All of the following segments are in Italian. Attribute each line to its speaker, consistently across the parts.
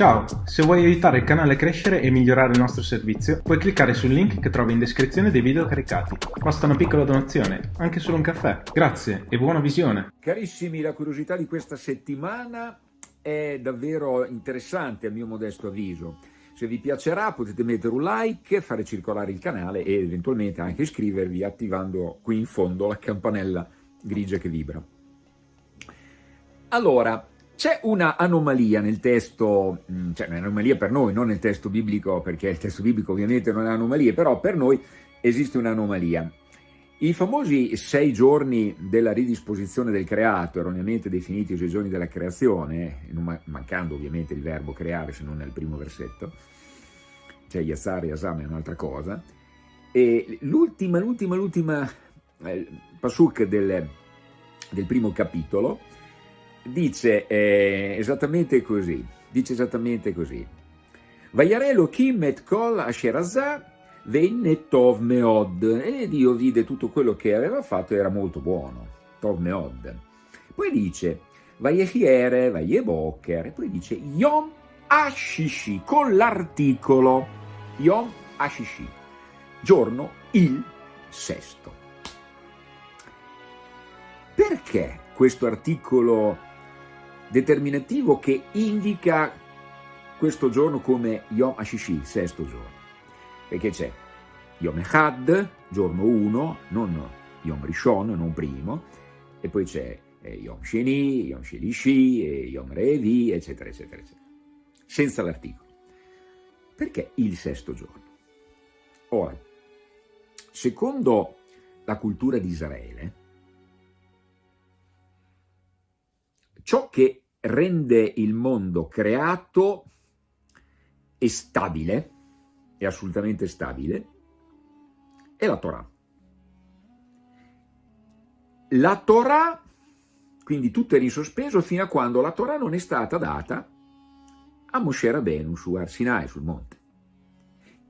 Speaker 1: Ciao, se vuoi aiutare il canale a crescere e migliorare il nostro servizio, puoi cliccare sul link che trovi in descrizione dei video caricati. Basta una piccola donazione, anche solo un caffè. Grazie e buona visione!
Speaker 2: Carissimi, la curiosità di questa settimana è davvero interessante a mio modesto avviso. Se vi piacerà potete mettere un like, fare circolare il canale e eventualmente anche iscrivervi attivando qui in fondo la campanella grigia che vibra. Allora, c'è una anomalia nel testo, mm, cioè un'anomalia per noi, non nel testo biblico, perché il testo biblico ovviamente non è anomalia, però per noi esiste un'anomalia. I famosi sei giorni della ridisposizione del creato, erroneamente definiti i sei giorni della creazione, mancando ovviamente il verbo creare se non nel primo versetto, cioè Yazzar e Asam è un'altra cosa, e l'ultima, l'ultima, l'ultima eh, pasuk del, del primo capitolo, dice eh, esattamente così, dice esattamente così. Vayare Kim kol asherazah venne tov meod, e Dio vide tutto quello che aveva fatto era molto buono, tov meod. Poi dice, vayechiere, vayeboker, e poi dice yom ashishi, con l'articolo, yom ashishi, giorno il sesto. Perché questo articolo determinativo che indica questo giorno come Yom Hashishi, sesto giorno, perché c'è Yom Echad, giorno 1, non Yom Rishon, non primo, e poi c'è eh, Yom Sheni, Yom Shelishi, Yom Revi, eccetera, eccetera, eccetera, senza l'articolo. Perché il sesto giorno? Ora, secondo la cultura di Israele, ciò che rende il mondo creato e stabile, è assolutamente stabile, è la Torah. La Torah, quindi tutto era in sospeso fino a quando la Torah non è stata data a Moshe Rabbeinu su Arsinai, sul monte.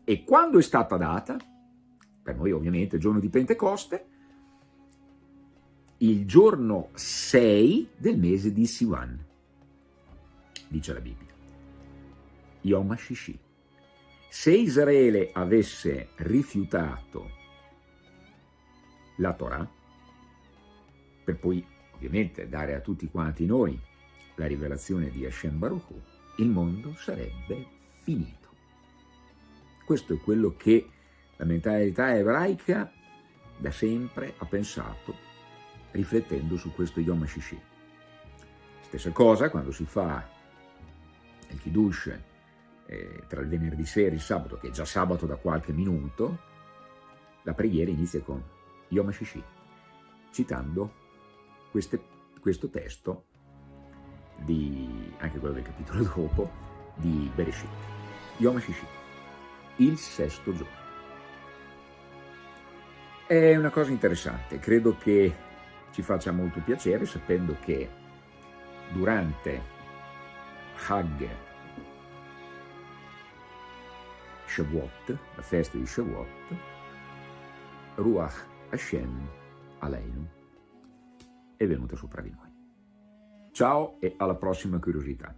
Speaker 2: E quando è stata data, per noi ovviamente il giorno di Pentecoste, il giorno 6 del mese di Sivan, dice la Bibbia. Yom HaShishi. Se Israele avesse rifiutato la Torah, per poi ovviamente dare a tutti quanti noi la rivelazione di Hashem Baruch il mondo sarebbe finito. Questo è quello che la mentalità ebraica da sempre ha pensato riflettendo su questo Yom HaShishi. Stessa cosa quando si fa il Kiddush eh, tra il venerdì sera e il sabato, che è già sabato da qualche minuto, la preghiera inizia con Yom HaShishi, citando queste, questo testo, di, anche quello del capitolo dopo, di Bereshit. Yom HaShishi, il sesto giorno. È una cosa interessante, credo che ci faccia molto piacere sapendo che durante Hag Shavuot, la festa di Shavuot, Ruach Hashem Aleinu è venuta sopra di noi. Ciao e alla prossima curiosità.